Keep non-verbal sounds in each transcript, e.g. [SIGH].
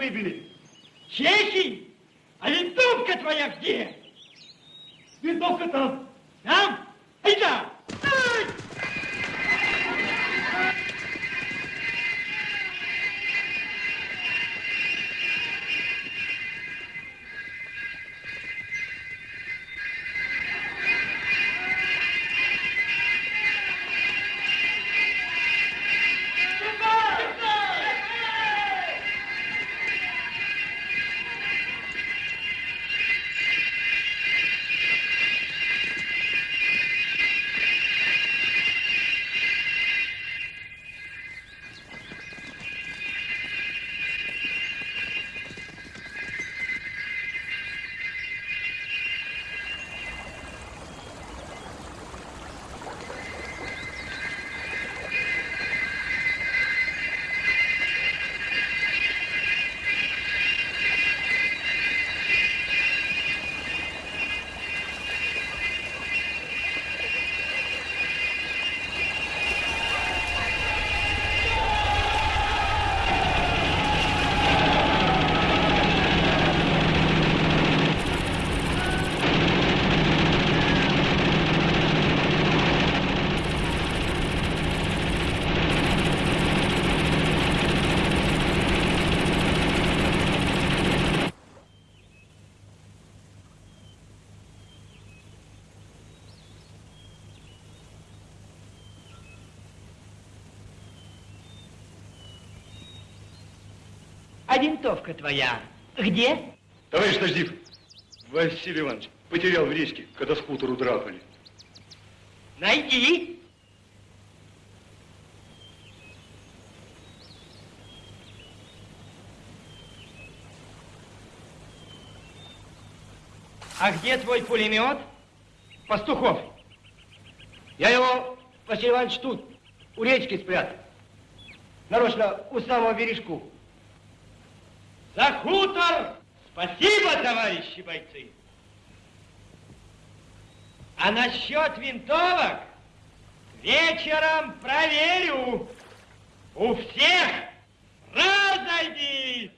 Василий Иванович, чехи винтовка твоя где? Товарищ Наждив, Василий Иванович потерял в речке, когда с хутору драпали. Найди. А где твой пулемет? Пастухов. Я его, Василий Иванович, тут, у речки спрятал. Нарочно у самого бережку. За хутор! Спасибо, товарищи бойцы! А насчет винтовок вечером проверю. У всех разойдись!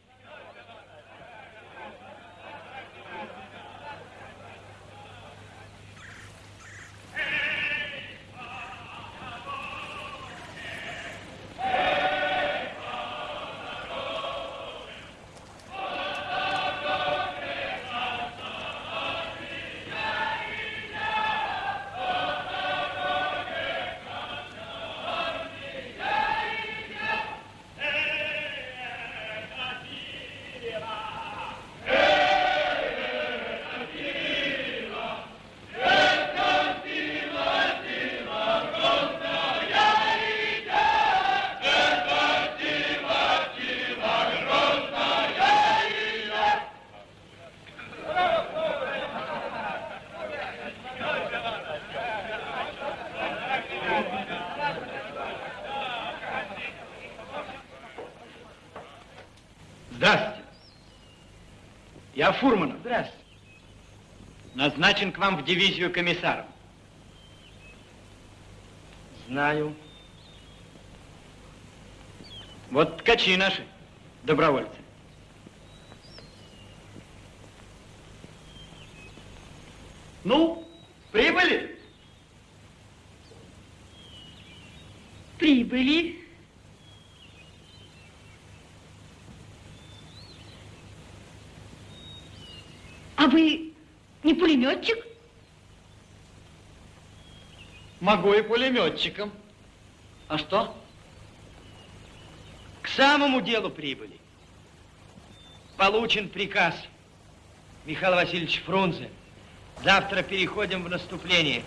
Назначен к вам в дивизию комиссаром. Знаю. Вот ткачи наши, добровольцы. Ну, прибыли? Прибыли. А вы не пулеметчик? Могу и пулеметчиком. А что? К самому делу прибыли. Получен приказ. Михаил Васильевич Фрунзе. Завтра переходим в наступление.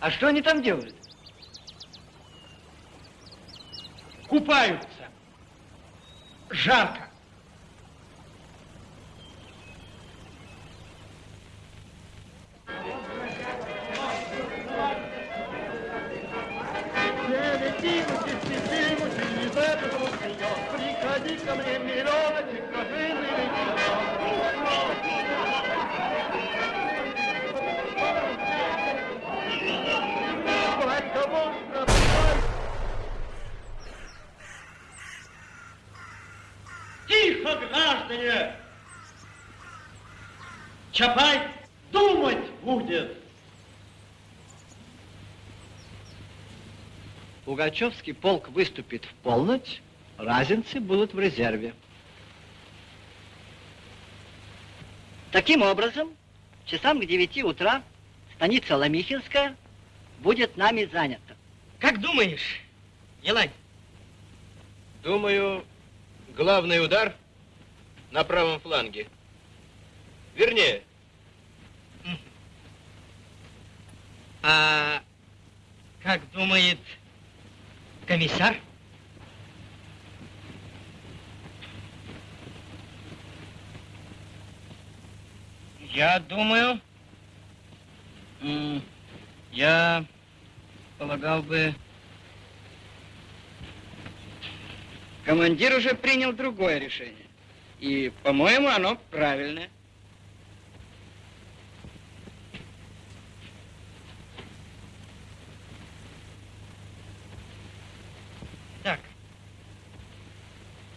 А что они там делают? Купаются. Жарко. Пугачевский полк выступит в полночь, разинцы будут в резерве. Таким образом, часам к девяти утра станица Ломихинская будет нами занята. Как думаешь, Елань? Думаю, главный удар на правом фланге. Вернее, А как думает комиссар? Я думаю, я полагал бы... Командир уже принял другое решение. И, по-моему, оно правильное. Так.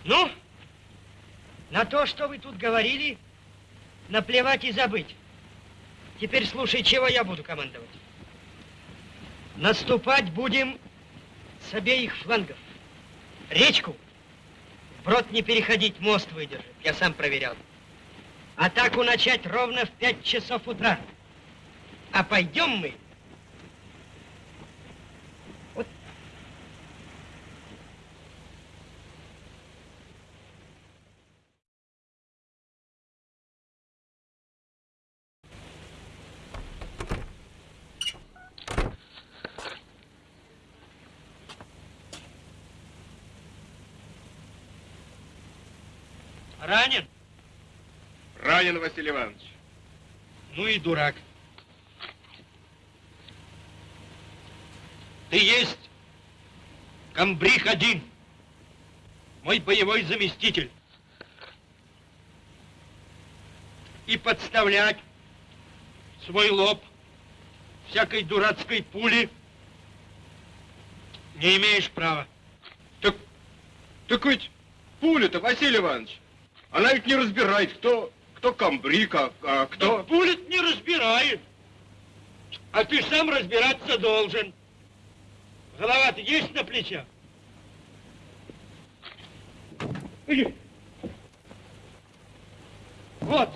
Ну, на то, что вы тут говорили, наплевать и забыть. Теперь слушай, чего я буду командовать. Наступать будем с обеих флангов. Речку брод не переходить, мост выдержит. Я сам проверял. Атаку начать ровно в 5 часов утра. А пойдем мы Ранен? Ранен, Василий Иванович. Ну и дурак. Ты есть комбриг один, мой боевой заместитель. И подставлять свой лоб всякой дурацкой пули не имеешь права. Так, так ведь пуля-то, Василий Иванович, она ведь не разбирает, кто, кто комбриг, а, а кто... Да пуля не разбирает. А ты сам разбираться должен. Голова-то есть на плечах? Иди. Вот,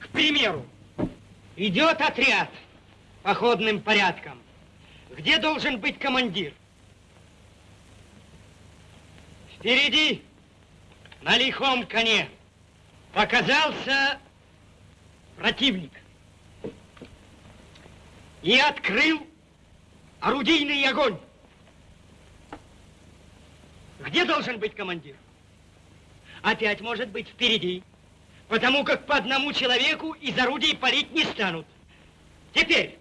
к примеру, идет отряд походным порядком. Где должен быть командир? Впереди, на лихом коне, показался противник и открыл орудийный огонь. Где должен быть командир? Опять может быть впереди, потому как по одному человеку из орудий палить не станут. Теперь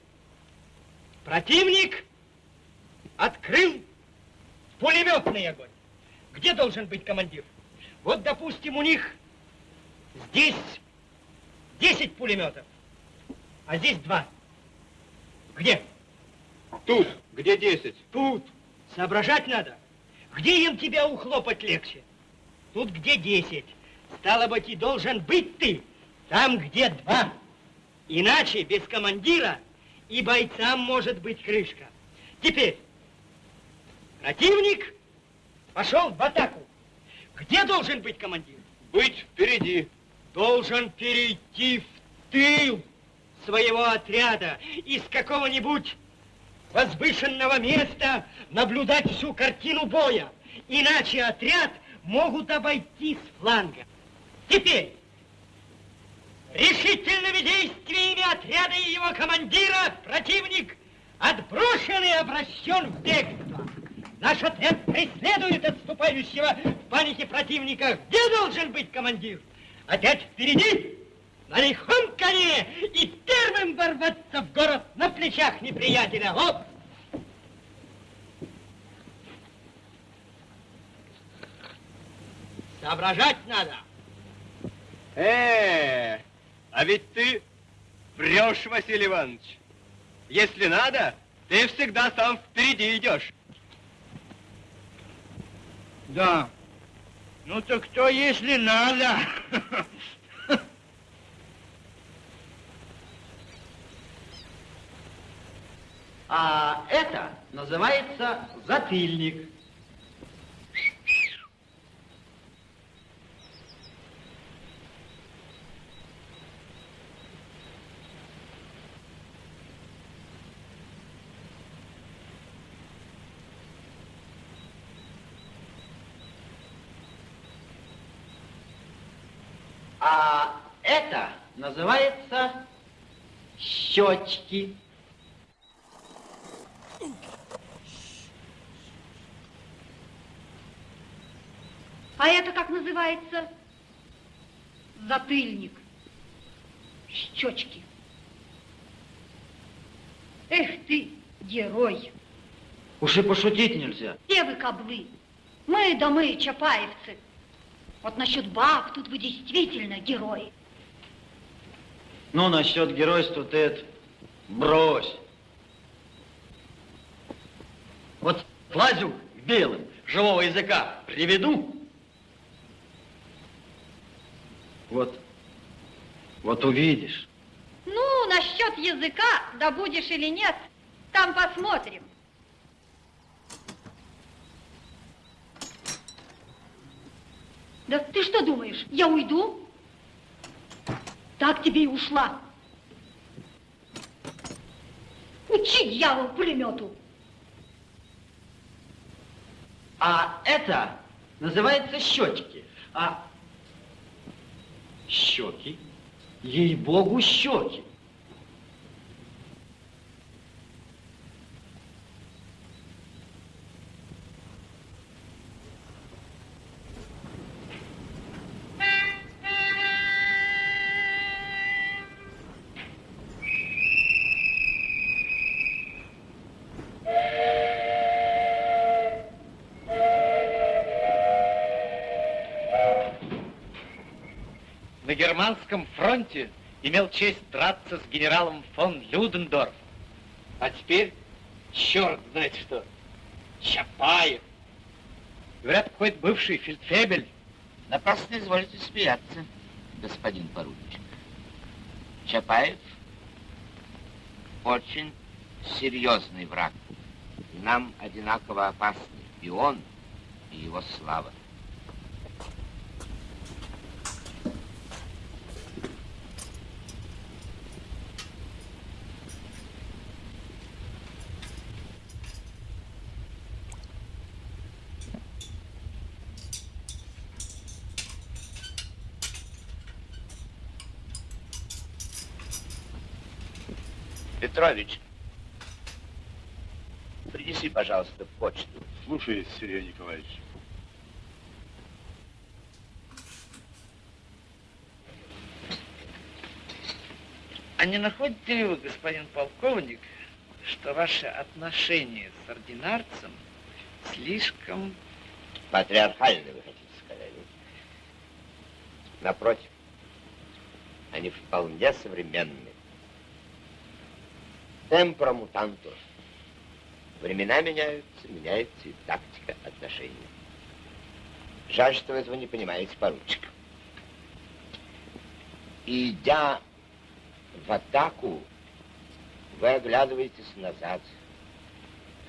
противник открыл пулеметный огонь. Где должен быть командир? Вот, допустим, у них здесь 10 пулеметов, а здесь два. Где? Тут, где 10? Тут. Соображать надо. Где им тебя ухлопать легче? Тут где 10. Стало быть, и должен быть ты там, где два. Иначе без командира и бойцам может быть крышка. Теперь противник пошел в атаку. Где должен быть командир? Быть впереди. Должен перейти в тыл своего отряда из какого-нибудь возвышенного места наблюдать всю картину боя. Иначе отряд могут обойти с фланга. Теперь решительными действиями отряда и его командира противник отброшен и обращен в бегство. Наш отряд преследует отступающего в панике противника. Где должен быть командир? Опять впереди, на лихом коне и первым ворваться в город на плечах неприятеля. Вот. Соображать надо. Э, а ведь ты врешь, Василий Иванович. Если надо, ты всегда сам впереди идешь. Да, Ну так кто, если надо? А это называется затыльник. А это называется щечки. А это как называется? Затыльник. Щечки. Эх ты, герой. Уж и пошутить нельзя. Все вы каблы. Мы да мы, чапаевцы. Вот насчет баб тут вы действительно герои. Ну, насчет геройства ты это брось. Вот лазю белым, живого языка приведу. Вот, вот увидишь. Ну, насчет языка, да будешь или нет, там посмотрим. Да ты что думаешь, я уйду? Так тебе и ушла. Учи, дьявол, пулемету. А это называется щечки. А щеки, ей-богу, щеки. На германском фронте имел честь драться с генералом фон Людендорф. А теперь черт знает что. Чапаев. Говорят, какой-то бывший фельдфебель. Напрасно изволите смеяться, господин поручик. Чапаев очень серьезный враг. И нам одинаково опасны и он, и его слава. Петрович, принеси, пожалуйста, почту. Слушай, Сергей Николаевич. А не находите ли вы, господин полковник, что ваше отношение с ординарцем слишком... Патриархально, вы хотите сказать? Напротив, они вполне современны. Темпора мутантур. Времена меняются, меняется и тактика отношений. Жаль, что вы этого не понимаете, поручик. Идя в атаку, вы оглядываетесь назад,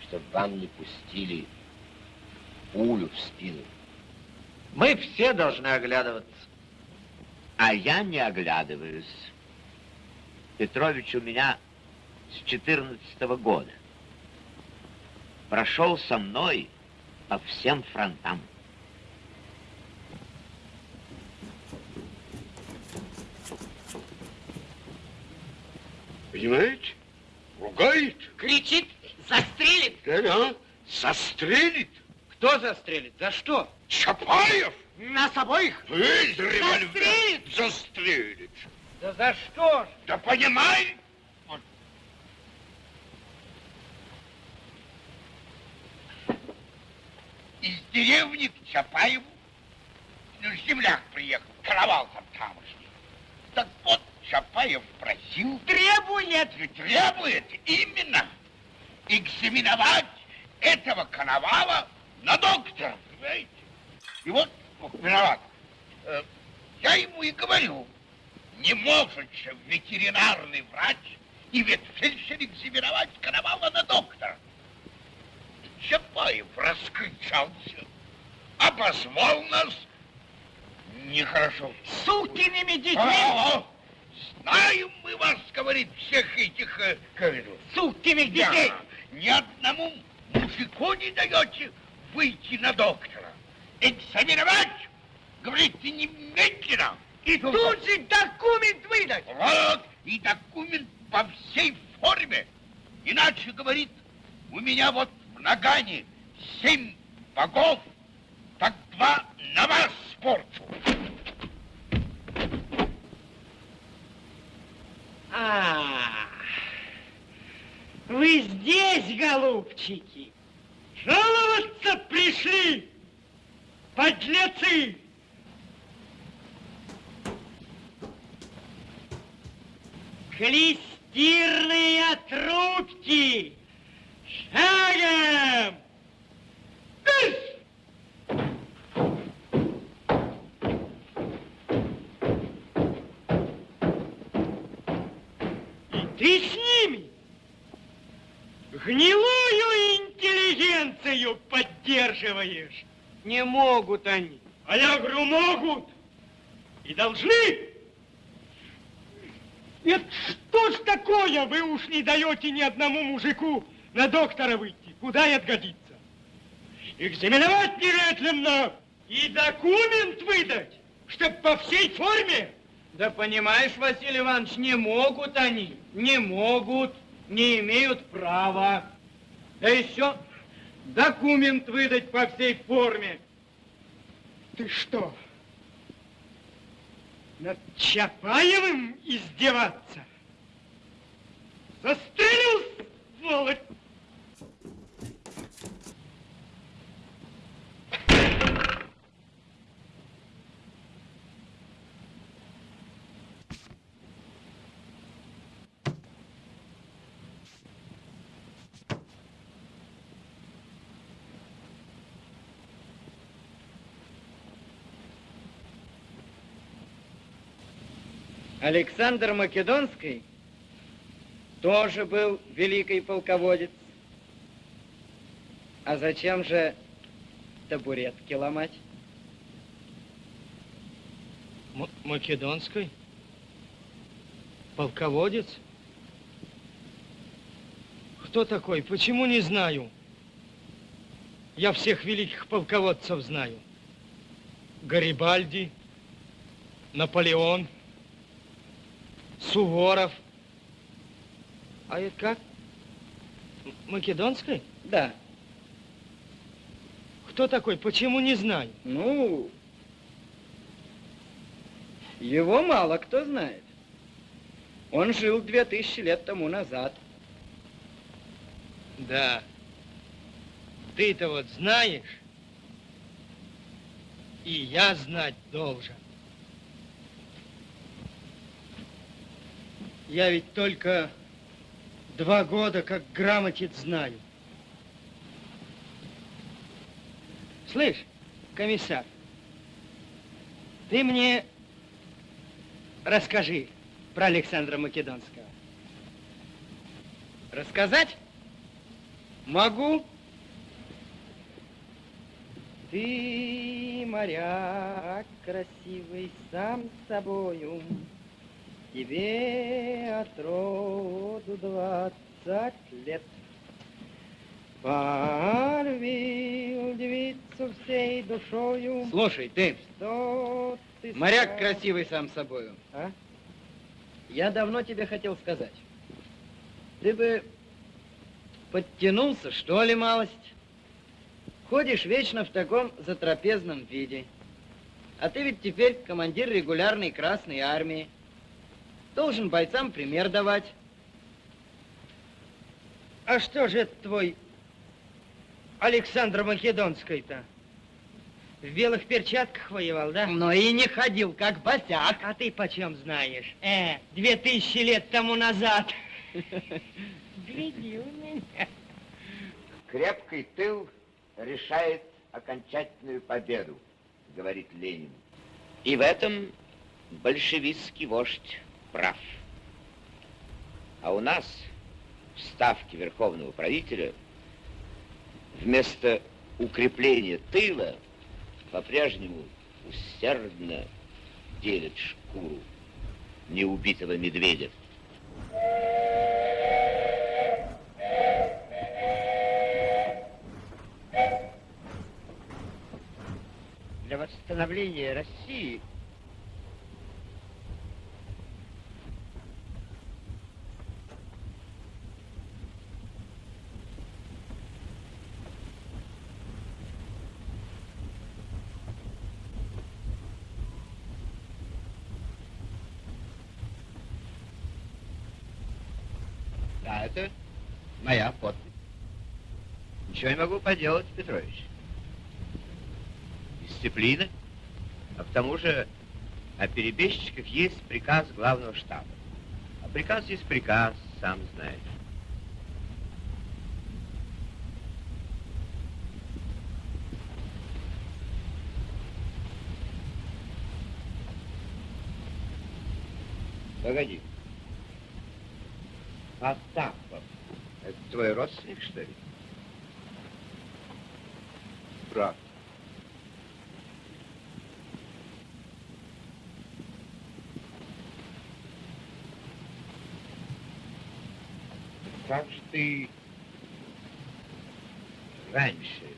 чтобы вам не пустили пулю в спину. Мы все должны оглядываться. А я не оглядываюсь. Петрович у меня с 14 -го года. Прошел со мной по всем фронтам. Понимаете? Ругает. Кричит, застрелит. Да-да. Застрелит. Кто застрелит? За что? Чапаев. Нас обоих? Вы из револьвера. Застрелит. Застрелит. Да за что ж? Да понимаете? Из деревни к Чапаеву. Ну, земляк приехал, каравал там тамошний. Так вот, Чапаев просил... Требует. Требует именно экзаменовать этого коновала на доктора, понимаете? И вот виноват. Э, Я ему и говорю, не может же ветеринарный врач и ветфельдшер экзаменовать Коновала на доктора. Чапаев раскричался, обозвал нас нехорошо. Сукиными детьми! А, а, знаем мы вас, говорит, всех этих э, говорю, Сукиных да, детей! ни одному мужику не даете выйти на доктора. Экзаменовать, говорите, немедленно. И тут же документ выдать! Вот, и документ по всей форме. Иначе, говорит, у меня вот в нагане семь богов, так два на вас спорчу. А, вы здесь, голубчики? Жаловаться пришли, подлецы! Клестирные трубки! Шагом! Ты с ними гнилую интеллигенцию поддерживаешь. Не могут они. А я говорю, могут. И должны. Это что ж такое? Вы уж не даете ни одному мужику на доктора выйти. Куда это годится? Экзаменовать немедленно и документ выдать, чтоб по всей форме. Да понимаешь, Василий Иванович, не могут они, не могут, не имеют права. Да еще документ выдать по всей форме. Ты что, над Чапаевым издеваться? Застрелил, сволочь! Александр Македонский тоже был великий полководец. А зачем же табуретки ломать? М- Македонской? Полководец? Кто такой? Почему не знаю? Я всех великих полководцев знаю. Гарибальди, Наполеон, Суворов. А это как? Македонской? Да. Кто такой? Почему не знаю? Ну, его мало кто знает. Он жил две тысячи лет тому назад. Да. Ты-то вот знаешь, и я знать должен. Я ведь только два года как грамотец знаю. Слышь, комиссар, ты мне расскажи про Александра Македонского. Рассказать? Могу. Ты, моряк красивый, сам собою, Тебе от роду двадцать лет. Полюбил девицу всей душою. Слушай, ты, Что ты моряк стал- красивый сам собою. А? Я давно тебе хотел сказать. Ты бы подтянулся, что ли, малость? Ходишь вечно в таком затрапезном виде. А ты ведь теперь командир регулярной Красной Армии. Должен бойцам пример давать. А что же это твой Александр Македонский-то? В белых перчатках воевал, да? Но и не ходил, как босяк. А ты почем знаешь? Э, две тысячи лет тому назад. Гляди у меня. Крепкий тыл решает окончательную победу. говорит Ленин. И в этом большевистский вождь прав. А у нас в ставке верховного правителя вместо укрепления тыла по-прежнему усердно делит шкуру неубитого медведя. Для восстановления России Да, это моя подпись. Ничего не могу поделать, Петрович. Дисциплина. А к тому же о перебежчиках есть приказ главного штаба. А приказ есть приказ, сам знаешь. Погоди. Потапов. Это твой родственник, что ли? Брат. Как же ты раньше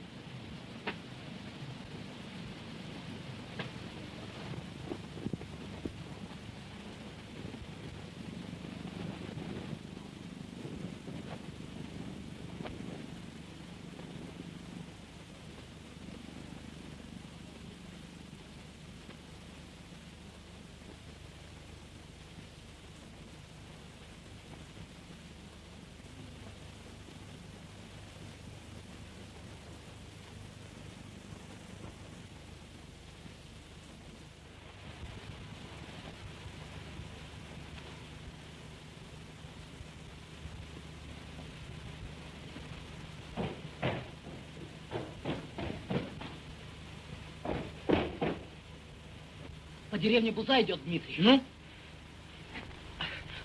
По деревне Буза идет Дмитрий. Ну?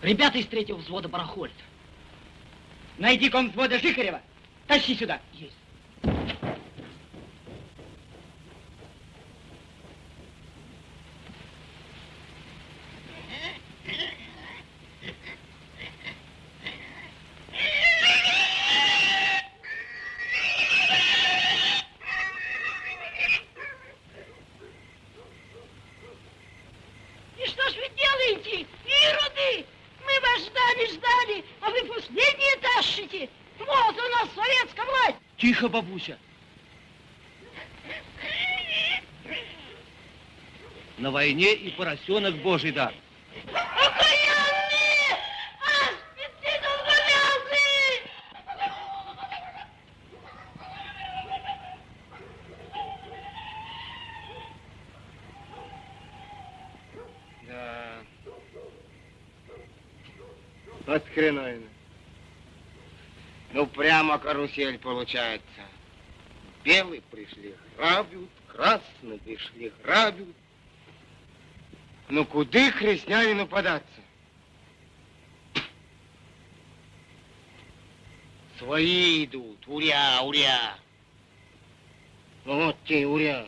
Ребята из третьего взвода барахолят. Найди ком взвода Жихарева. Тащи сюда. Есть. И что ж вы делаете, ироды? Мы вас ждали, ждали, а вы последние тащите. Вот у нас советская власть. Тихо, бабуся. На войне и поросенок божий дар. Да. От хреновина. Ну, прямо карусель получается. Белые пришли, грабят, красные пришли, грабят. Ну, куды христианину податься? Свои идут, уря, уря. Ну, вот те, уря.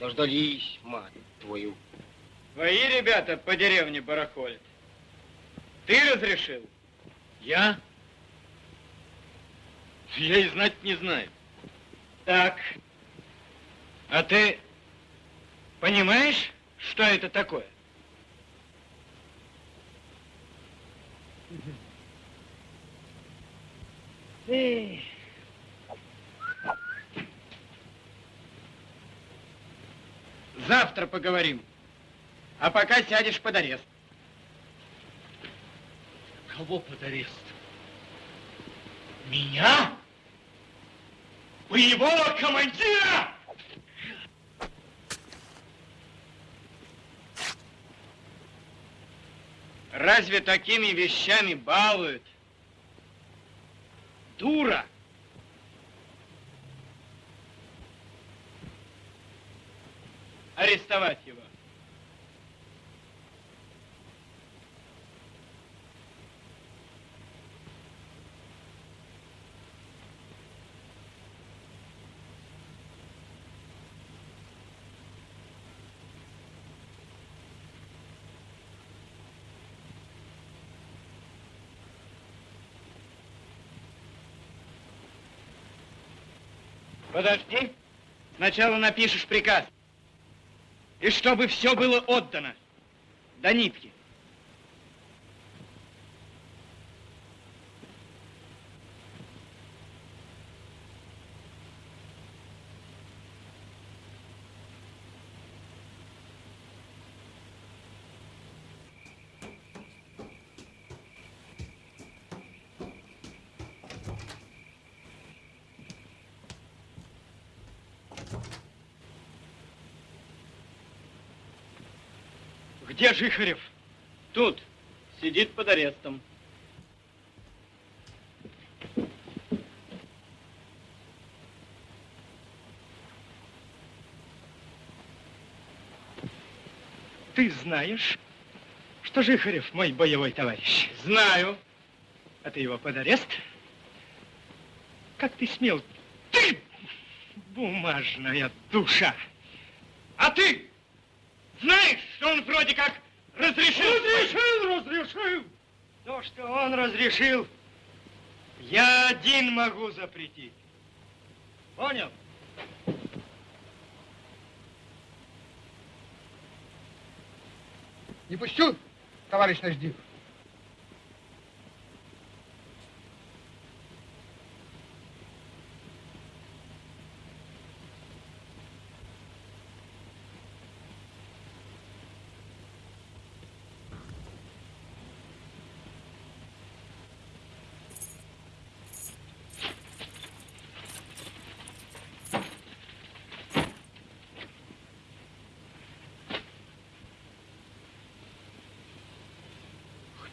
Дождались, мать твою. Твои ребята по деревне барахолят. Ты разрешил? Я? Я и знать не знаю. Так. А ты понимаешь, что это такое? Эх. Завтра поговорим. А пока сядешь под арест. Кого под арест? Меня? Боевого командира? Разве такими вещами балуют? Дура! арестовать его. Подожди. Сначала напишешь приказ. И чтобы все было отдано. До нитки. Где Жихарев? Тут. Сидит под арестом. Ты знаешь, что Жихарев мой боевой товарищ? Знаю. А ты его под арест? Как ты смел? Ты, бумажная душа! А ты знаешь, что он вроде как разрешил? Разрешил, разрешил. То, что он разрешил, я один могу запретить. Понял? Не пущу, товарищ Наждив.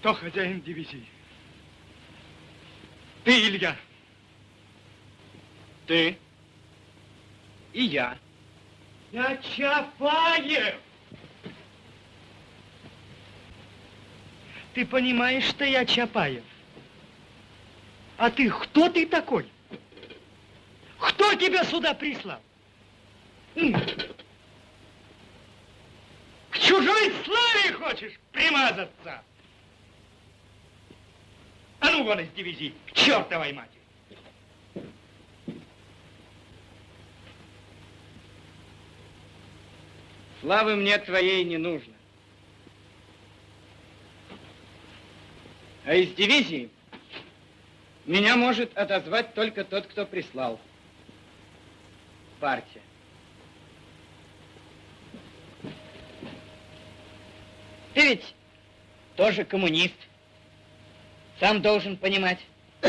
Кто хозяин дивизии? Ты, Илья. Ты. И я. Я Чапаев! Ты понимаешь, что я Чапаев? А ты кто ты такой? Кто тебя сюда прислал? К чужой славе хочешь примазаться? Ну вон из дивизии, к чертовой матери! Славы мне твоей не нужно. А из дивизии меня может отозвать только тот, кто прислал. Партия. Ты ведь тоже коммунист. Сам должен понимать. [CLEARS THROAT]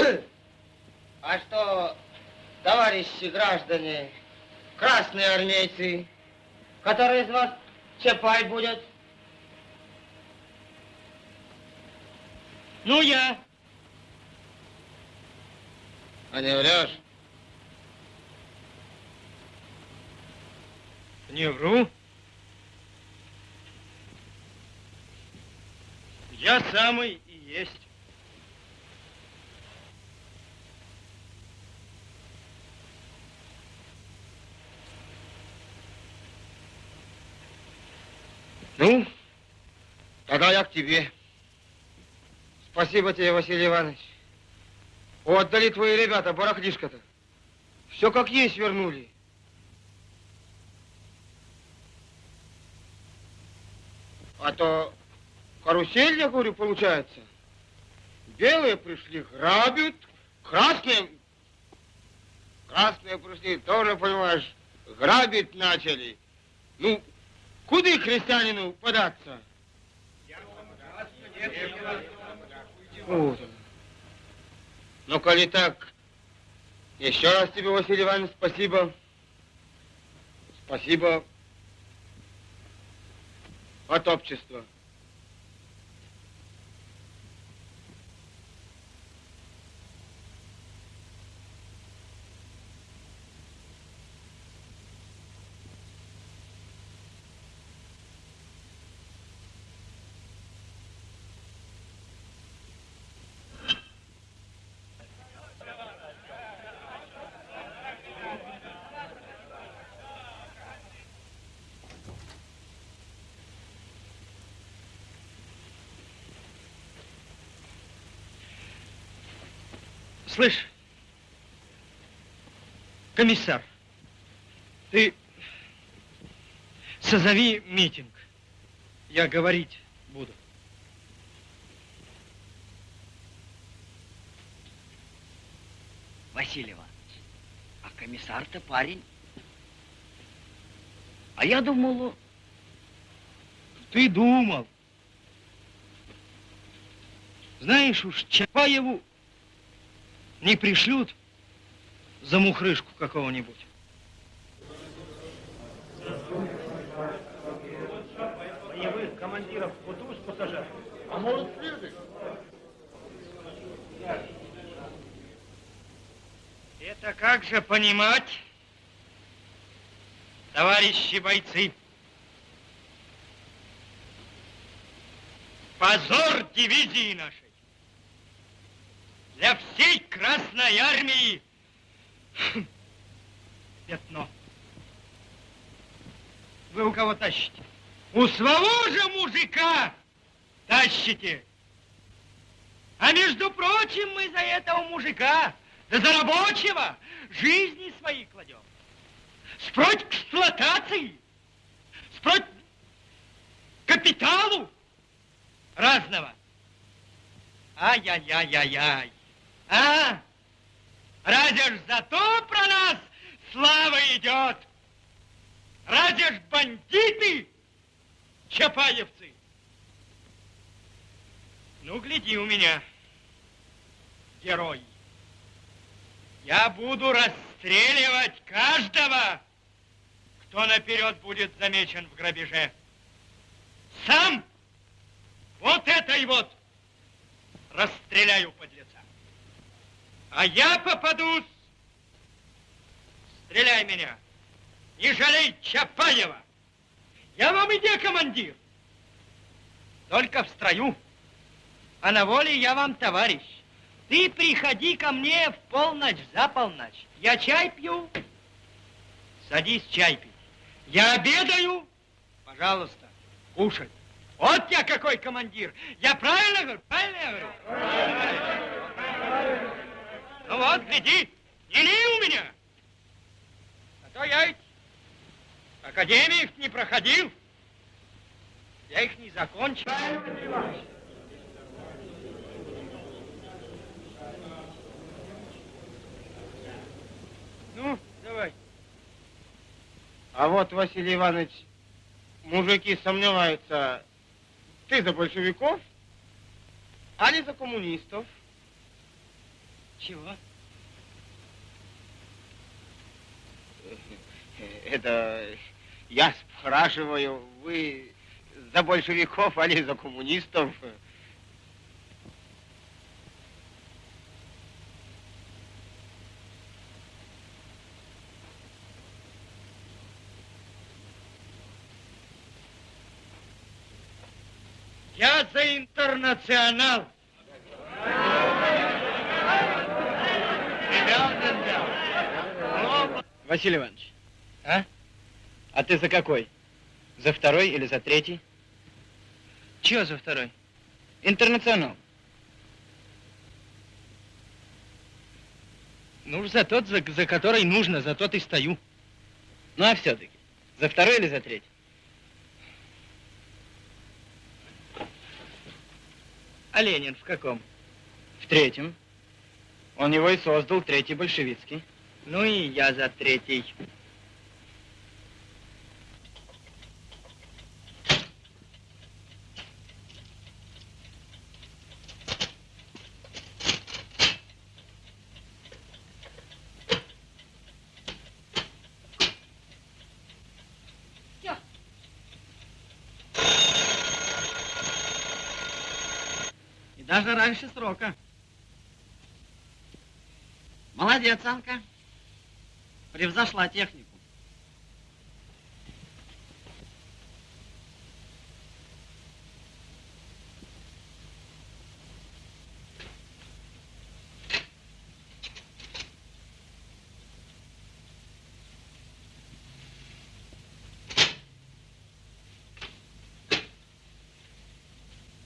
А что, товарищи граждане, красные армейцы, который из вас Чапай будет? Ну, я. А не врешь? Не вру. Я самый и есть. Ну, тогда я к тебе. Спасибо тебе, Василий Иванович. Отдали твои ребята барахлишко-то. Все как есть вернули. А то карусель, я говорю, получается. Белые пришли, грабят, красные... Красные пришли, тоже, понимаешь, грабить начали. Ну, куда крестьянину податься? Вот. Ну, коли так, еще раз тебе, Василий Иванович, спасибо. Спасибо от общества. Слышь, комиссар, ты созови митинг. Я говорить буду. Иванович, а комиссар-то парень. А я думал, Ты думал. Знаешь уж, Чапаеву не пришлют за мухрышку какого-нибудь. Боевых командиров Кутуз пассажир. А может, Фирдык? Это как же понимать, товарищи бойцы? Позор дивизии нашей. Для всей Красной Армии пятно. Вы у кого тащите? У своего же мужика тащите. А между прочим, мы за этого мужика, да за рабочего, жизни свои кладем. Спроть эксплуатации, спроть капиталу разного. Ай-яй-яй-яй-яй. А? Разве ж зато про нас слава идет? Разве ж бандиты, чапаевцы? Ну, гляди у меня, герой. Я буду расстреливать каждого, кто наперед будет замечен в грабеже. Сам вот этой вот расстреляю подлеца. А я попадусь. Стреляй меня. Не жалей Чапаева. Я вам иди, командир. Только в строю. А на воле я вам товарищ. Ты приходи ко мне в полночь, за полночь. Я чай пью. Садись чай пить. Я обедаю. Пожалуйста, кушай. Вот я какой командир. Я правильно говорю? Правильно я говорю? Ну вот, гляди, не ли у меня. А то я ведь академии не проходил. Я их не закончил. Ну, давай. А вот, Василий Иванович, мужики сомневаются, ты за большевиков, али за коммунистов? Чего? Это я спрашиваю, вы за большевиков, али за коммунистов? Я за интернационал. Василий Иванович, а? А ты за какой? За второй или за третий? Чего за второй? Интернационал. Ну, за тот, за, за который нужно, за тот и стою. Ну, а все-таки, за второй или за третий? А Ленин в каком? В третьем. Он его и создал, третий большевицкий. Ну и я за третий. Даже раньше срока. Молодец, Анка. Превзошла технику.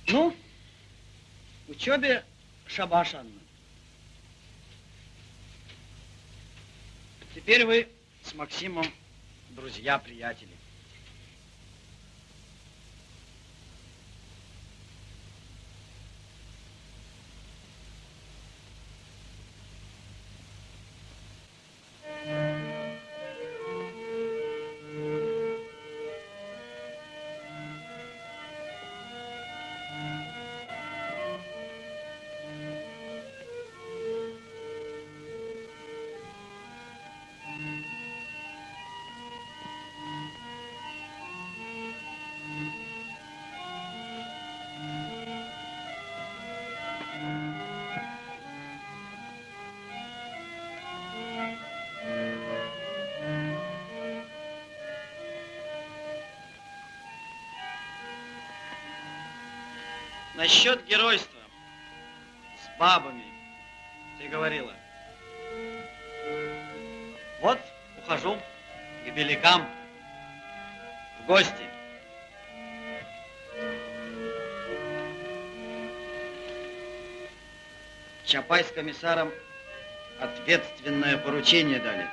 Ну, учебе шабаш, Анна. Теперь вы с Максимом друзья-приятели. Насчет геройства. С бабами. Ты говорила. Вот, ухожу к белякам в гости. Чапай с комиссаром ответственное поручение дали.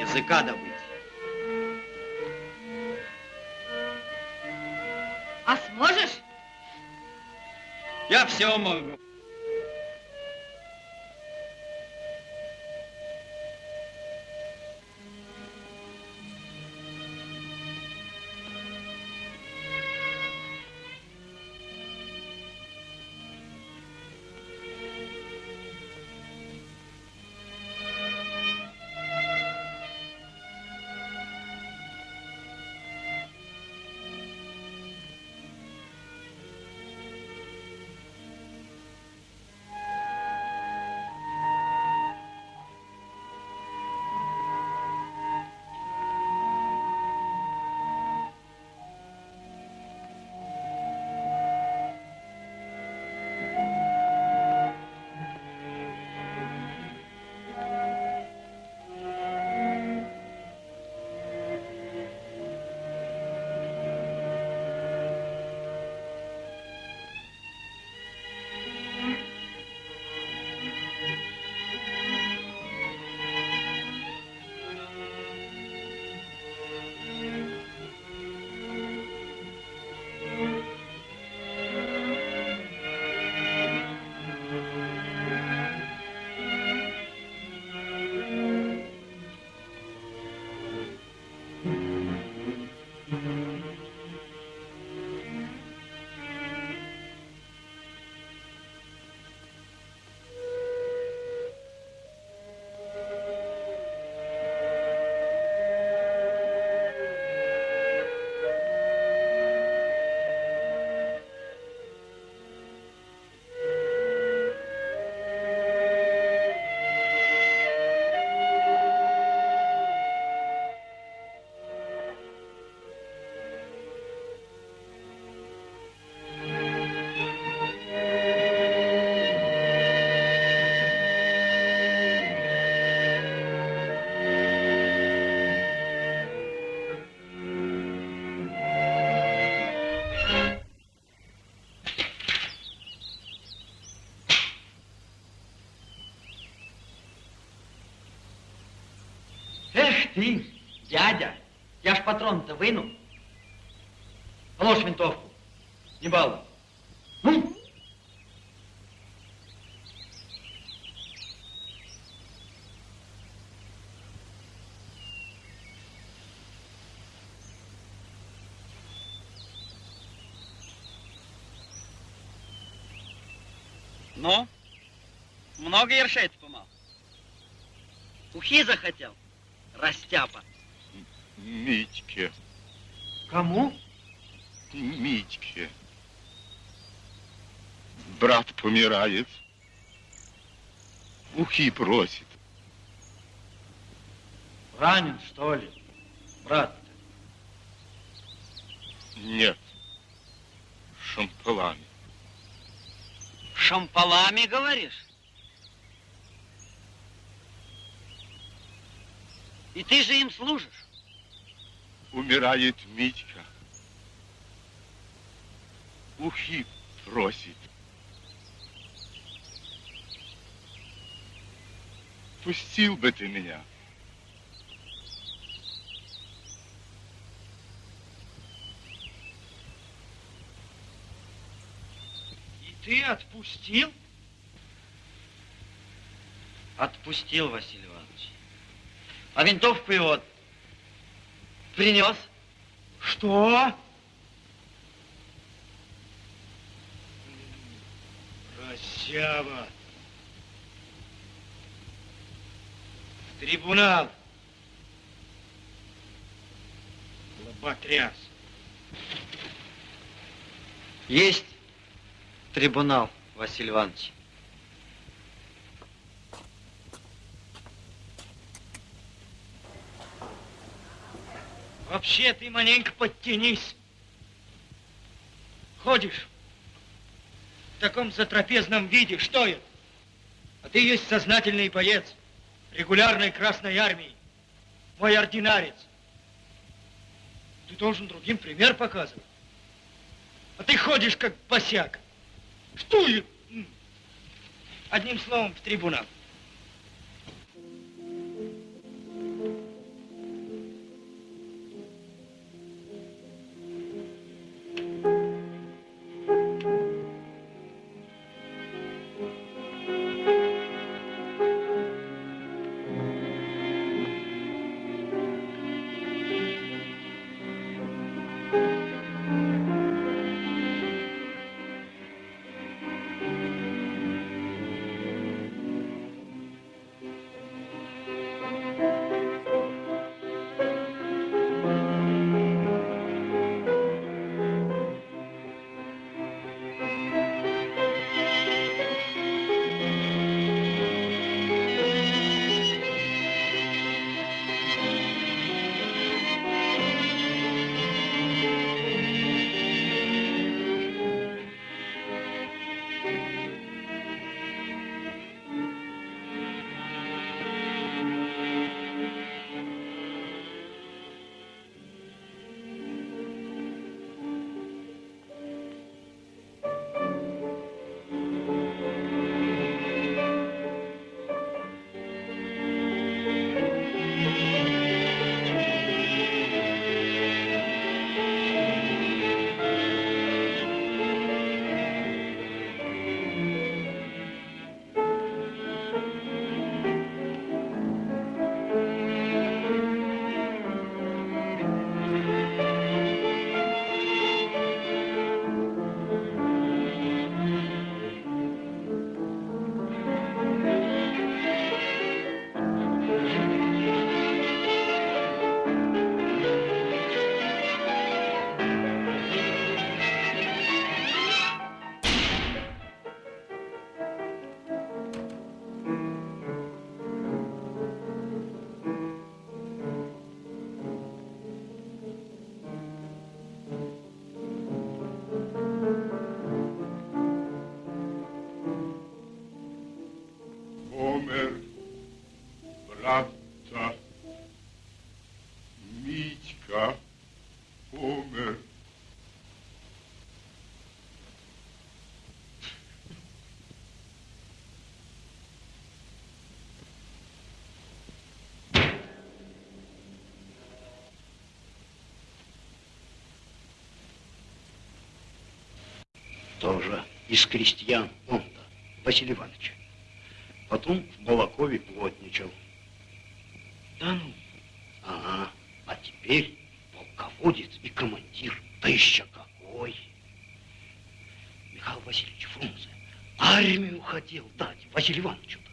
Языка добыть. А сможешь? Я все могу. Ты, дядя, я ж патрон-то выну. Положь винтовку, не балуй. Ну? Ну, много ершей помал? Ухи захотел, растяпа. Митьке, Кому? Митьке. Брат помирает. Ухи просит. Ранен, что ли, брат? Нет. Шампалами. Шампалами, говоришь? Ты же им служишь? Умирает Митька. Ухи просит. Отпустил бы ты меня. И ты отпустил? Отпустил, Василий Иванович. А винтовку его принес. Что? Разява. В трибунал. Лоботряс. Есть трибунал, Василий Иванович. Вообще ты маленько подтянись. Ходишь в таком затрапезном виде, что это? А ты есть сознательный боец регулярной Красной Армии, мой ординарец. Ты должен другим пример показывать. А ты ходишь как босяк. Что это? Одним словом, в трибунал. Тоже из крестьян он-то, Василий Иванович. Потом в Балакове плотничал. Да ну? Ага. А теперь полководец и командир. Да еще какой. Михаил Васильевич Фрунзе армию хотел дать Василию Ивановичу-то.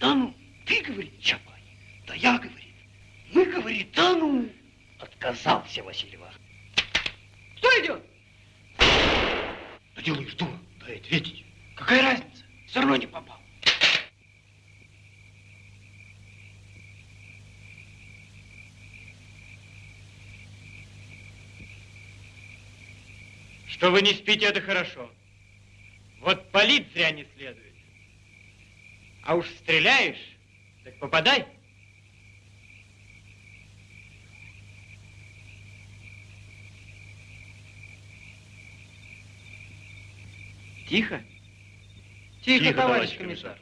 Да ну, ты, говорит, Чапай. Да я, говорит. Мы, говорит, да ну. Отказался Василий Иванович. Кто идет? Да делаешь дура, дай ответить. Какая разница? Все равно не попал. Что вы не спите, это хорошо. Вот палить зря не следует. А уж стреляешь, так попадай. Тихо. Тихо, Тихо, товарищ товарищ комиссар.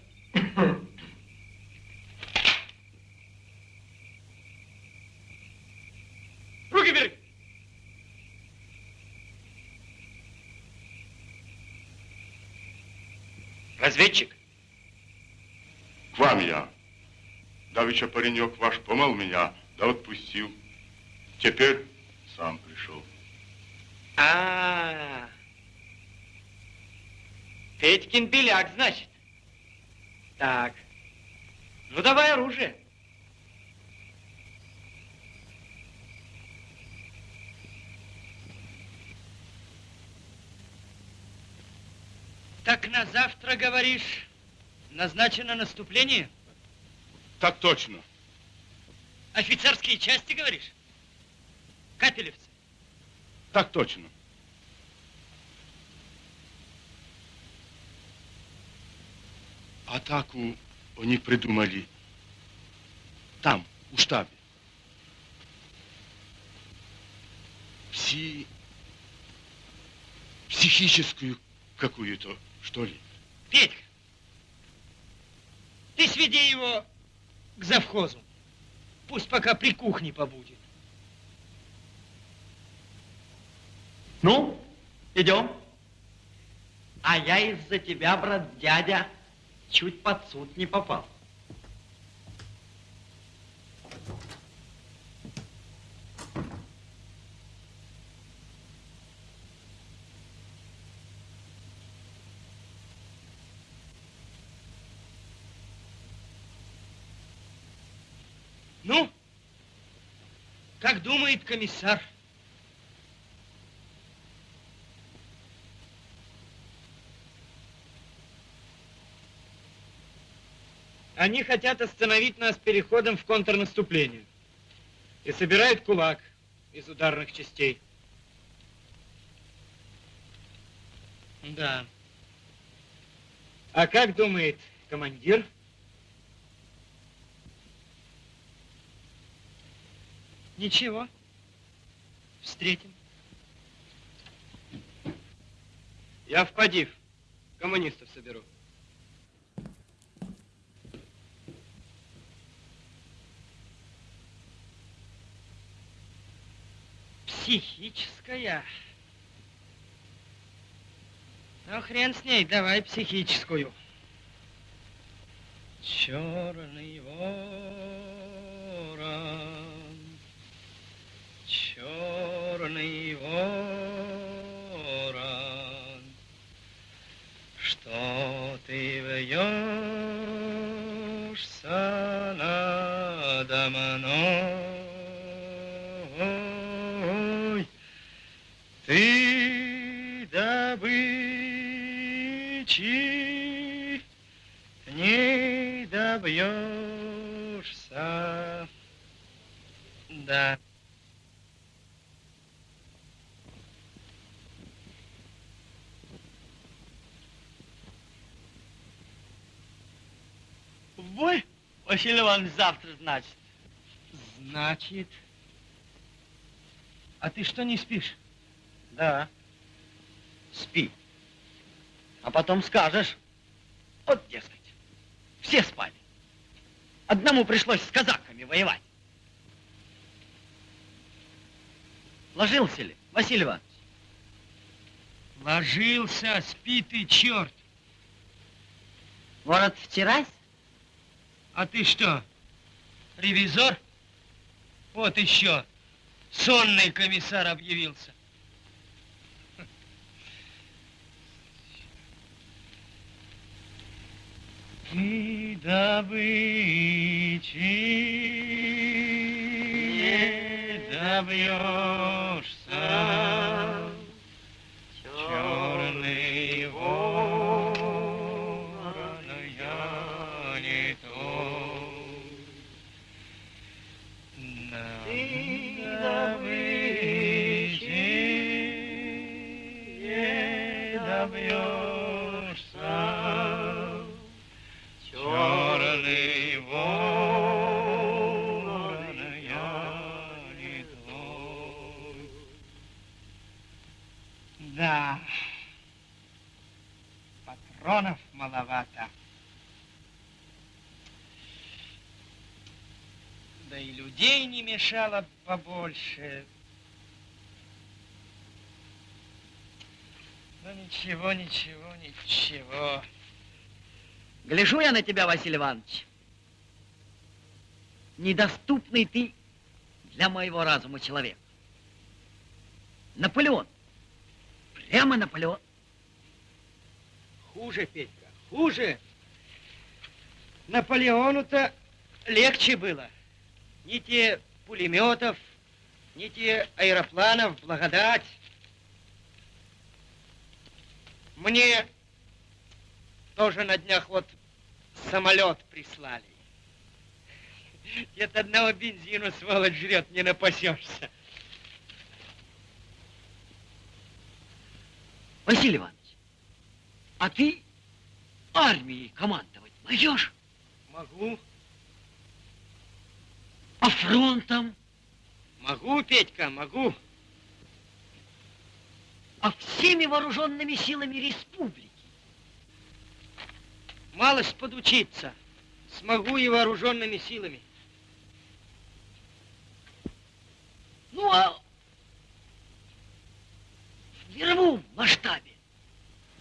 Разведчик? К вам я. Давеча паренек ваш помал меня, да отпустил. Теперь сам пришел. А, -а, -а. Петькин беляк, значит. Так. Ну, давай оружие. Так на завтра, говоришь, назначено наступление? Так точно. Офицерские части, говоришь? Капелевцы? Так точно. Атаку они придумали там, у штабе. Пси... Психическую какую-то, что ли. Петька, ты сведи его к завхозу. Пусть пока при кухне побудет. Ну, идем. А я из-за тебя, брат дядя, чуть под суд не попал. Думает комиссар? Они хотят остановить нас переходом в контрнаступление. И собирают кулак из ударных частей. Да. А как думает командир? Ничего. Встретим. Я в Падив. Коммунистов соберу. Психическая. Ну, хрен с ней, давай психическую. Черный ворон, черный ворон, что ты вьешься надо мной? Ты добычи не добьешься. Да. В бой, Василий Иванович, завтра, значит. Значит. А ты что, не спишь? Да. Спи. А потом скажешь. Вот, дескать, все спали. Одному пришлось с казаками воевать. Ложился ли, Василий Иванович? Ложился, спи ты, черт. Ворот вчерась? А ты что, ревизор? Вот еще, сонный комиссар объявился. Ты добычи не добьешься, черный маловато. Да и людей не мешало побольше. Ну ничего, ничего, ничего. Гляжу я на тебя, Василий Иванович. Недоступный ты для моего разума человек. Наполеон. Прямо Наполеон. Хуже, Петька, хуже. Наполеону-то легче было. Ни те пулеметов, ни те аэропланов, благодать. Мне тоже на днях вот самолет прислали. От одного бензина, сволочь, жрет, не напасешься. Василий Иванович, а ты армией командовать можешь? Могу. А фронтом? Могу, Петька, могу. А всеми вооруженными силами республики? Малость подучиться. Смогу и вооруженными силами. Ну, а в мировом масштабе,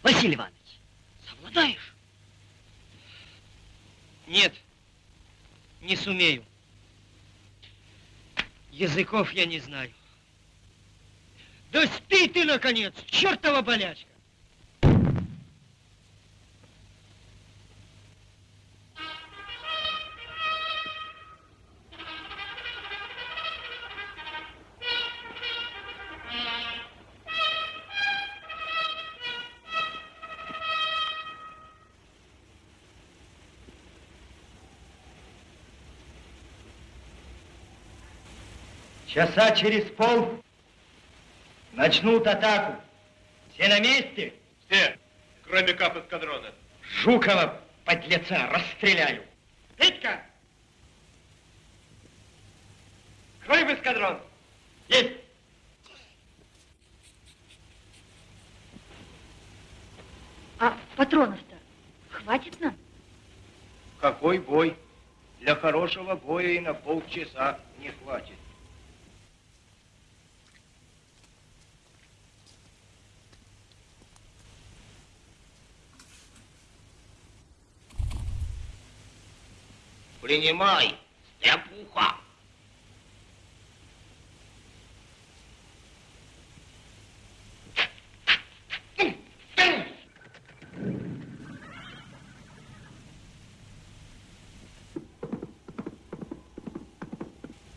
Василий Иванович, совладаешь? Нет, не сумею. Языков я не знаю. Да спи ты, наконец, чертова болячка! Часа через пол начнут атаку. Все на месте? Все, кроме кап эскадрона. Жукова, подлеца, расстреляю. Петька! Крой в эскадрон. Есть. А патронов-то хватит нам? Какой бой? Для хорошего боя и на полчаса не хватит. Принимай, стряпуха.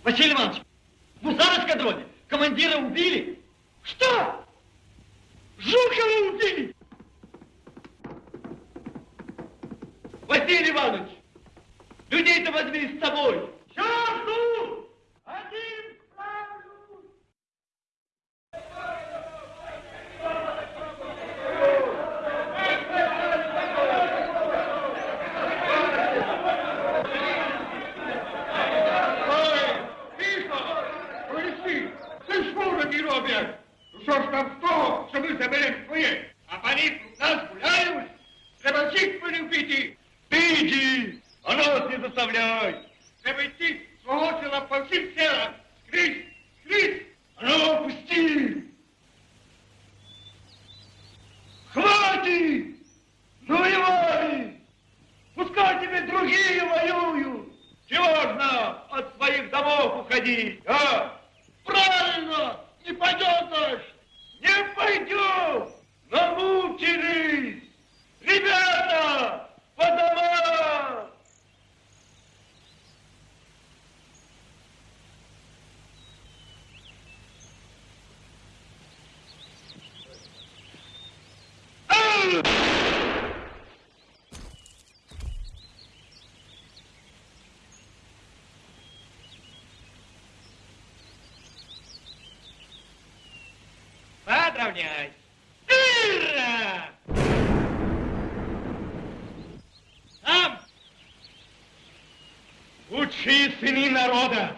Василий Иванович, в Мусар эскадроне командира убили. Что? Жукова убили? Василий Иванович, людей-то возьми с собой. Черту! Подравняй. Ура! Там! Лучшие сыны народа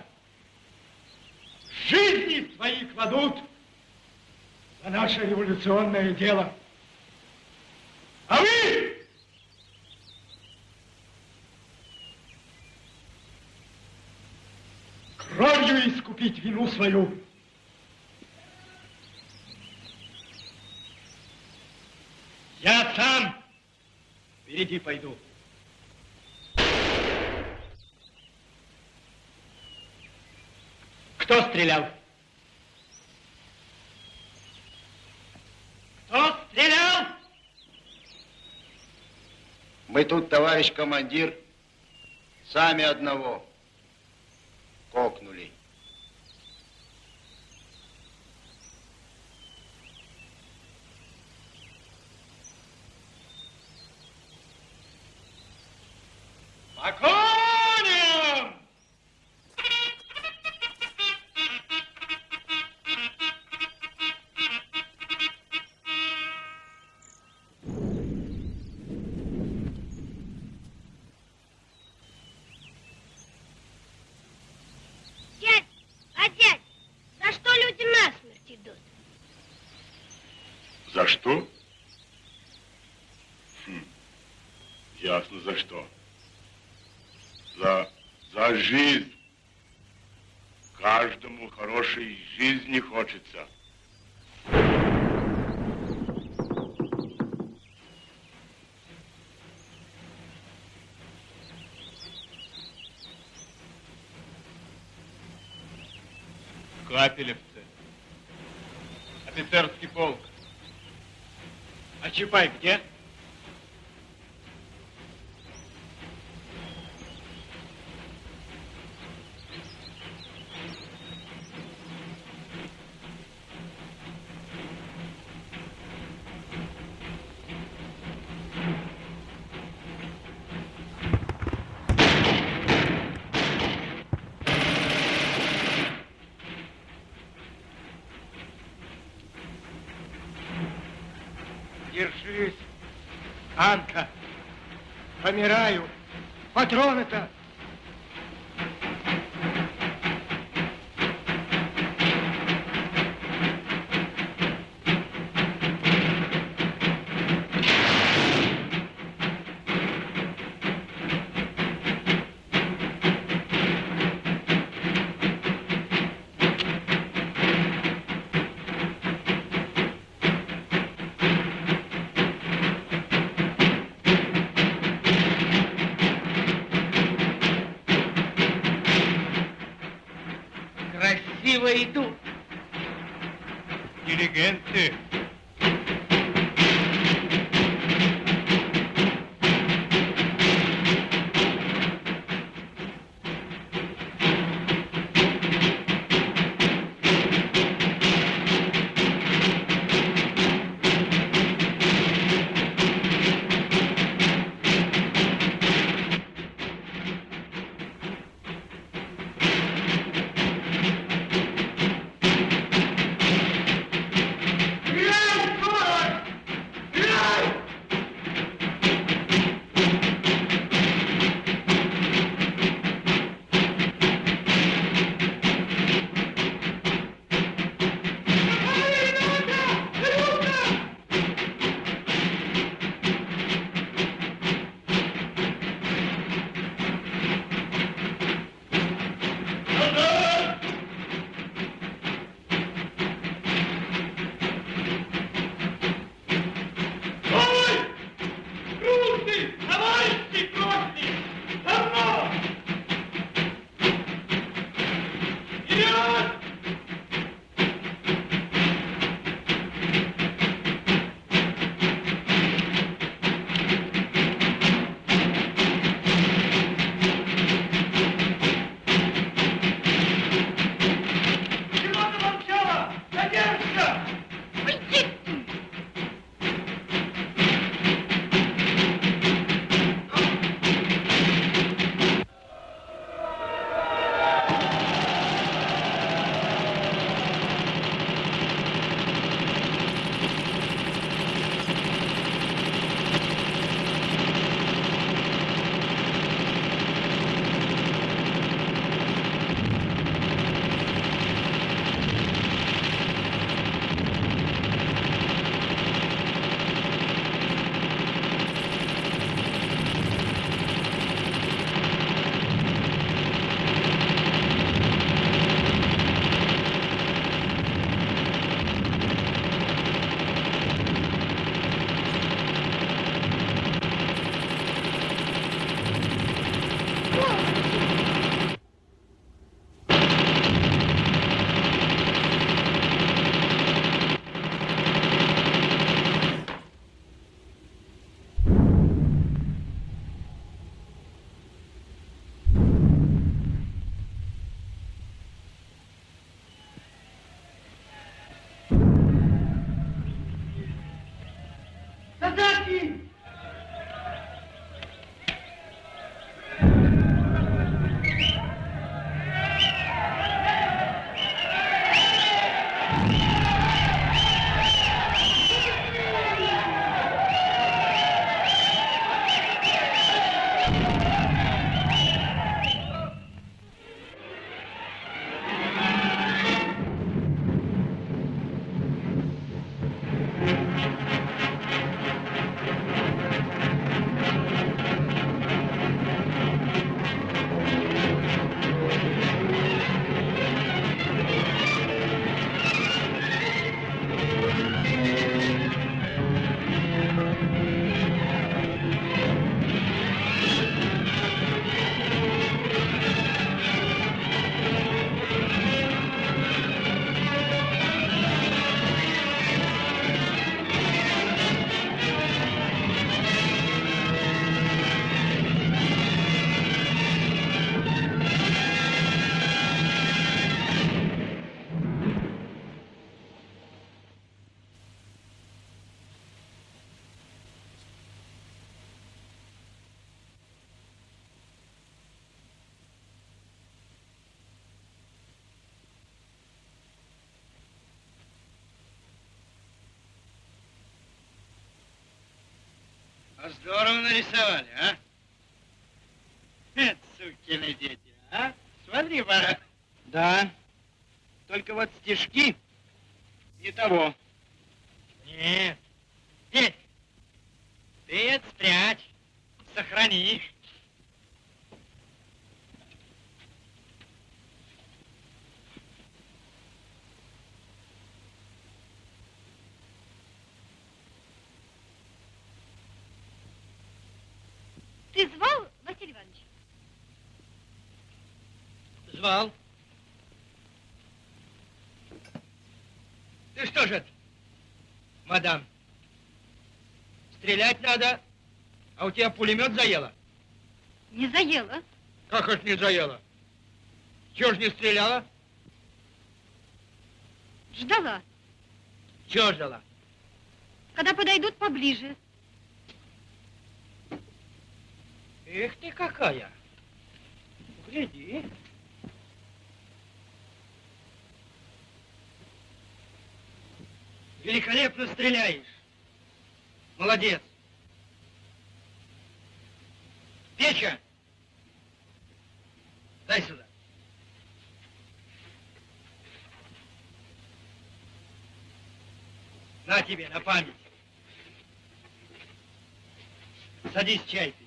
жизни свои кладут за наше революционное дело. А вы кровью искупить вину свою. Иди, пойду. Кто стрелял? Кто стрелял? Мы тут, товарищ командир, сами одного. Что? Хм, ясно за что. За, за жизнь. Каждому хорошей жизни хочется. Капелевцы. Офицерский полк. А Чапай где? Держись, Анка. Помираю. Патроны-то. Нарисовали, а? Это сукины дети, а? Смотри, пора. Да. Только вот стишки не того. Нет. Здесь. Ты это спрячь. Сохрани. Ты звал, Василий Иванович? Звал. Ты что же это, мадам? Стрелять надо, а у тебя пулемет заело? Не заела. Как это не заело? Чего ж не стреляла? Ждала. Чего ждала? Когда подойдут поближе. Эх ты какая! Гляди. Великолепно стреляешь. Молодец. Печка! Дай сюда. На тебе, на память. Садись чай пить.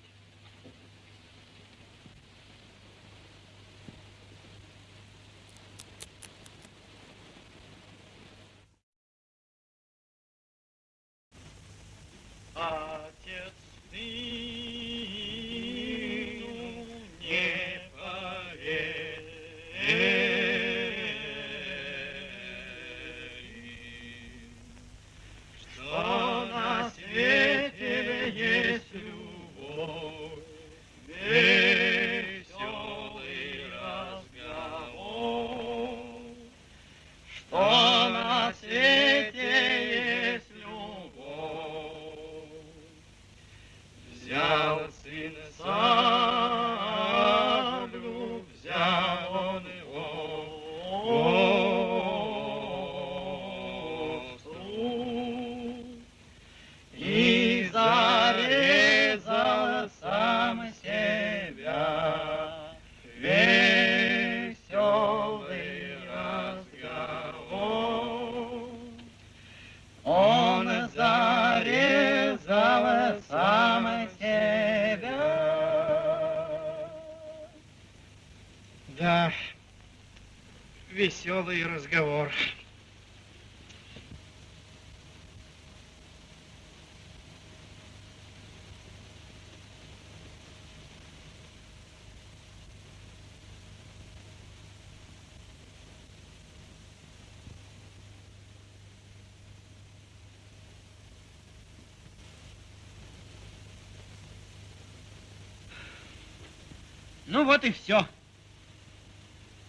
Ну вот и все.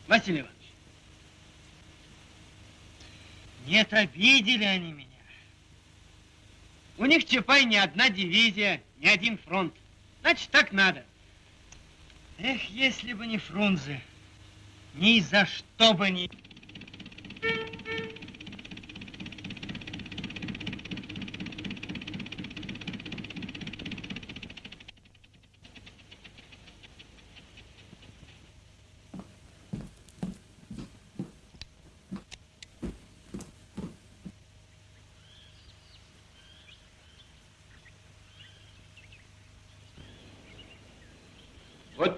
Василий Иванович. Нет, обидели они меня. У них Чапай не одна дивизия, не один фронт. Значит, так надо. Эх, если бы не Фрунзе, ни за что бы не...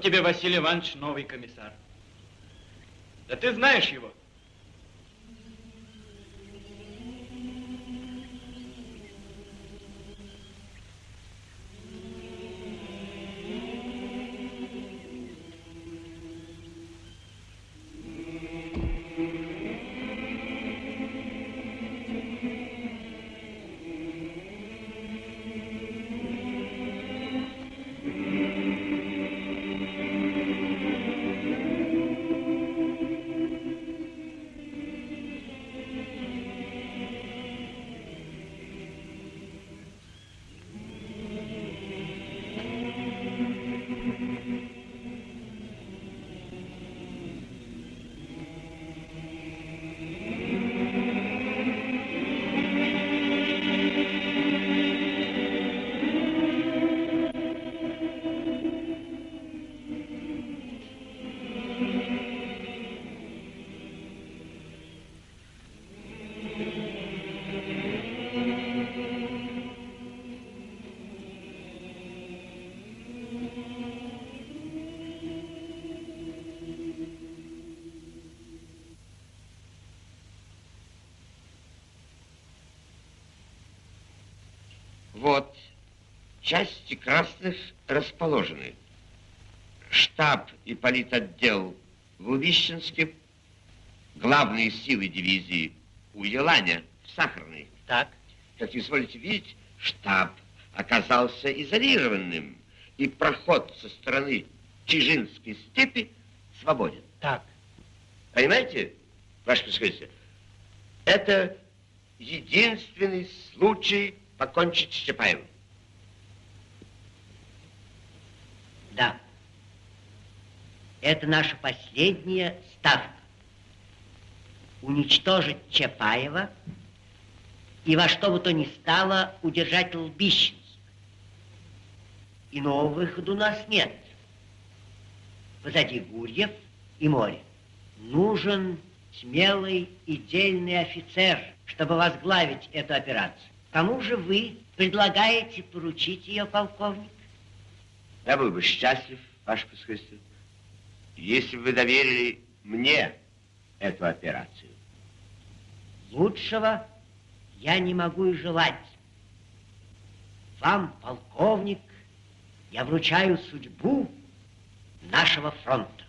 тебе, Василий Иванович, новый комиссар. Да ты знаешь его. Части красных расположены. Штаб и политотдел в Увищенске, главные силы дивизии у Еланя в Сахарной. Так. Как изволите видеть, штаб оказался изолированным, и проход со стороны Чижинской степи свободен. Так. Понимаете, ваше происходительство? Это единственный случай покончить с Чапаевым. Да. Это наша последняя ставка. Уничтожить Чапаева и во что бы то ни стало удержать Лбищенск. Иного выхода у нас нет. Позади Гурьев и море. Нужен смелый и дельный офицер, чтобы возглавить эту операцию. Кому же вы предлагаете поручить ее, полковник? Я был бы счастлив, ваше происходительство, если бы вы доверили мне эту операцию. Лучшего я не могу и желать. Вам, полковник, я вручаю судьбу нашего фронта.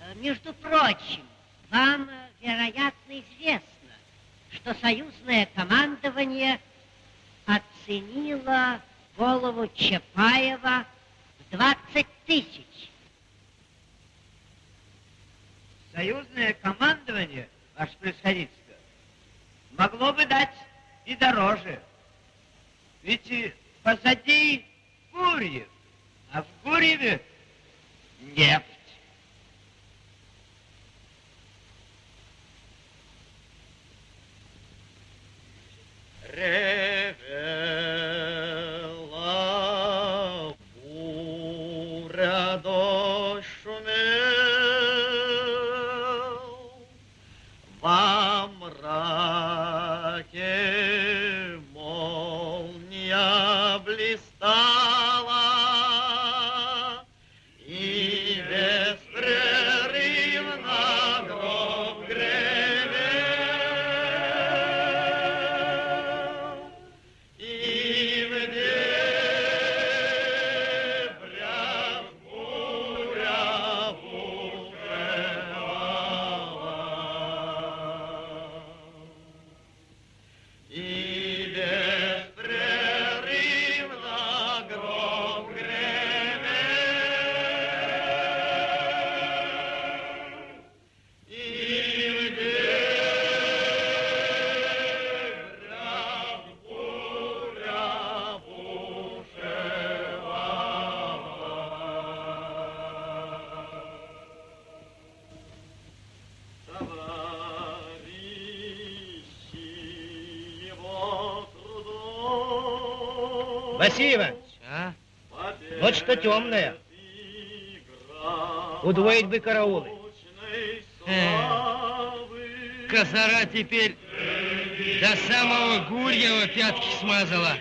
Э, Между прочим, вам, вероятно, известно, что союзное командование оценило голову Чапаева в 20 тысяч. Союзное командование, ваше происходительство, могло бы дать и дороже. Ведь и позади Гурьев, а в Гурьеве нефть. river. Темное. Удвоить бы караулы. Козара теперь до самого Гурьева пятки смазала.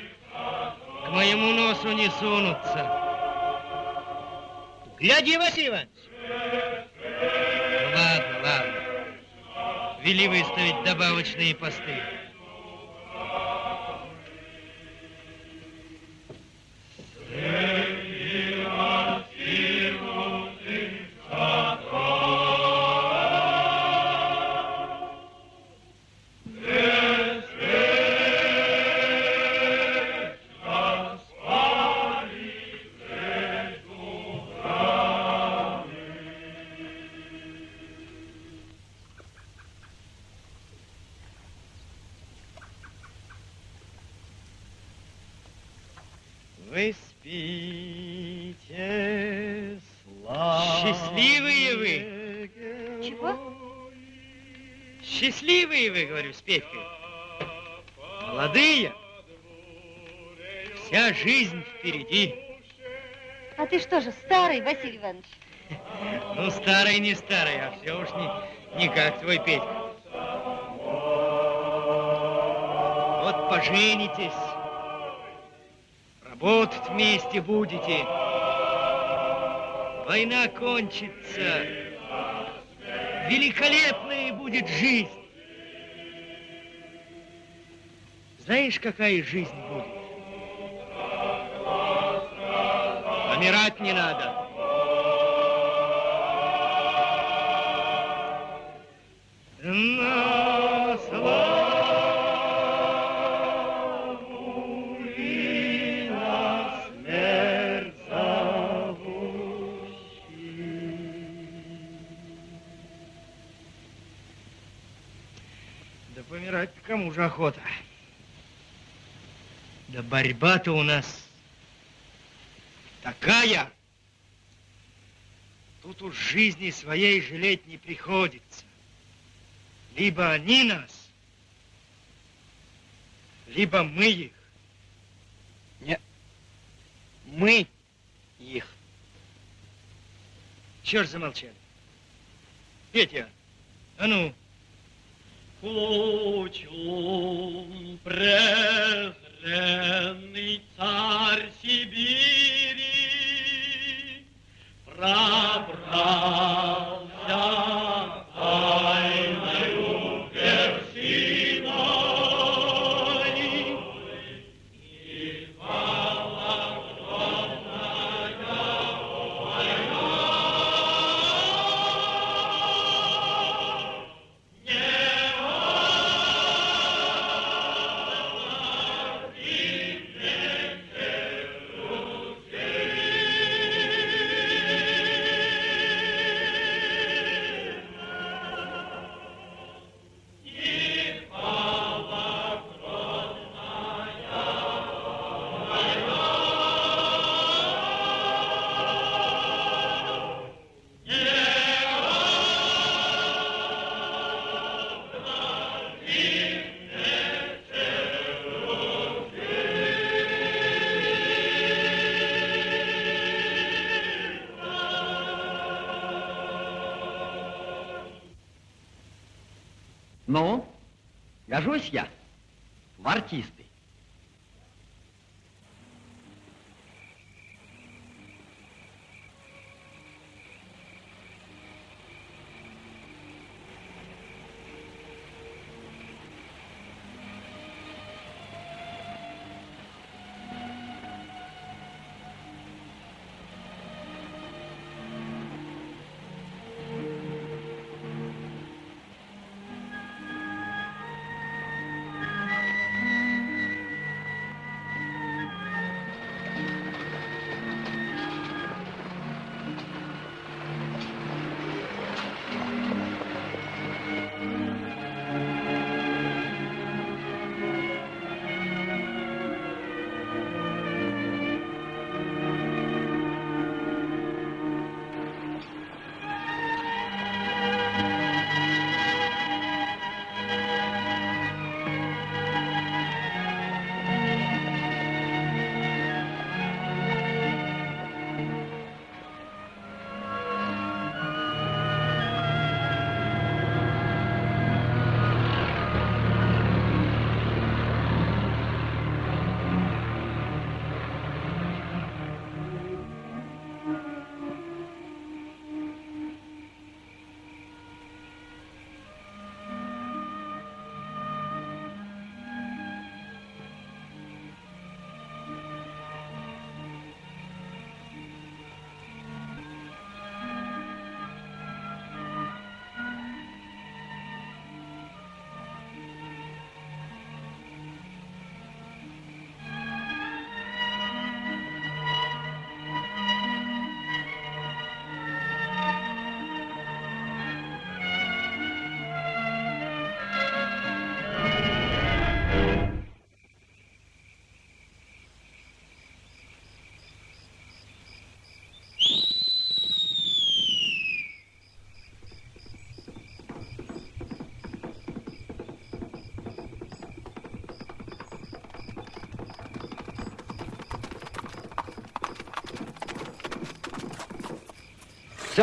К моему носу не сунутся. Гляди, Василий Иванович. Ладно, ладно. Вели выставить добавочные посты. Ну, старый не старый, а все уж не, не как твой Петька. Вот поженитесь, работать вместе будете. Война кончится. Великолепная будет жизнь. Знаешь, какая жизнь будет? Помирать не надо. На славу и на смерть Да помирать кому же охота? Да борьба-то у нас такая. Тут уж жизни своей жалеть не приходится. Либо они нас, либо мы их. Нет, мы их. Ж замолчали? Петя, а ну. Пучум презренный царь Сибири пробрался I ein Buch Ну, гожусь я в артисты.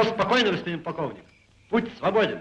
Все спокойно, господин полковник. Путь свободен.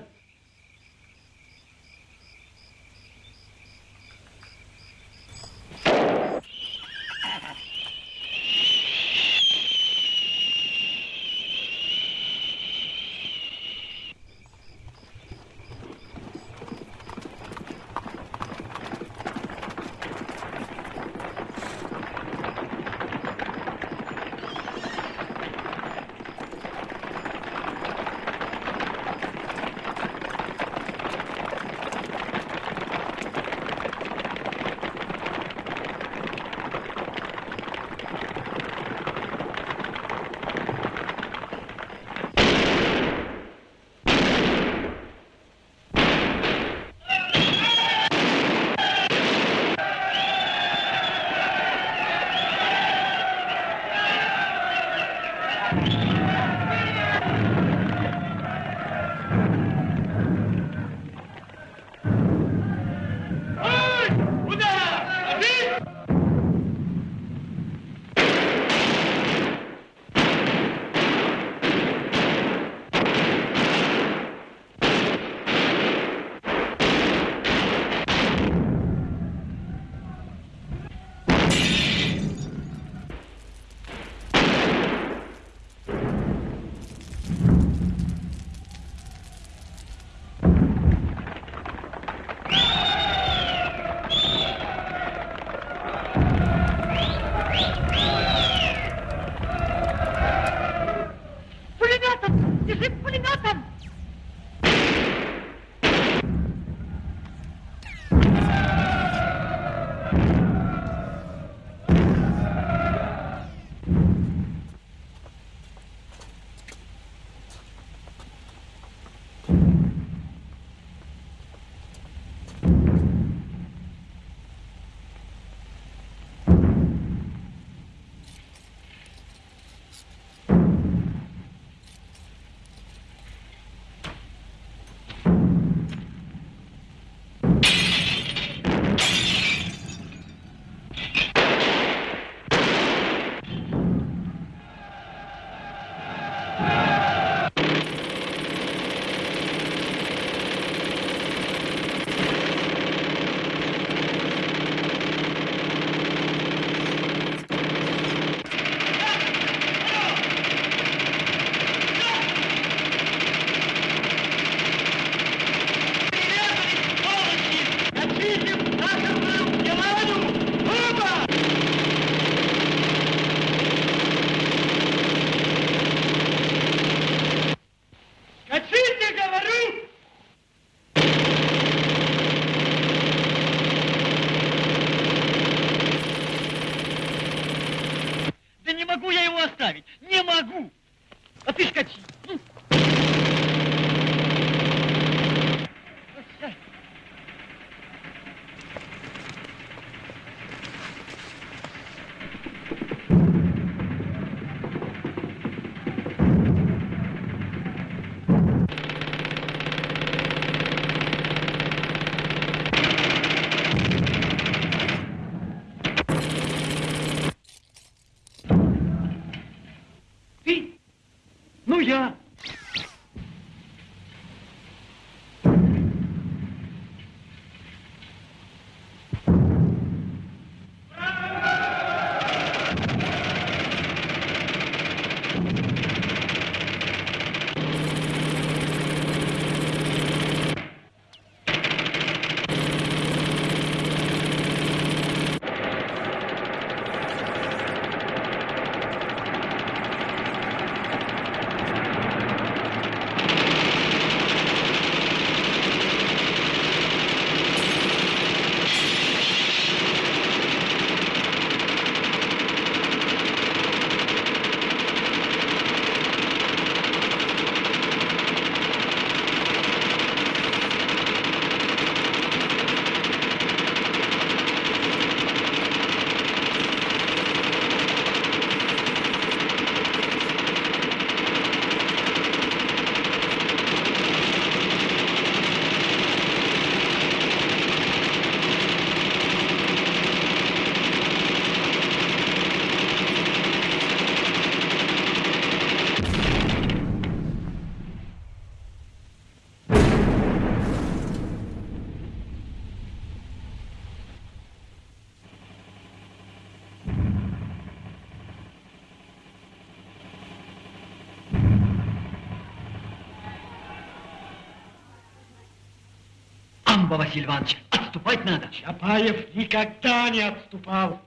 Василий Иванович, отступать надо. Чапаев никогда не отступал.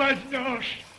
Возьмешь.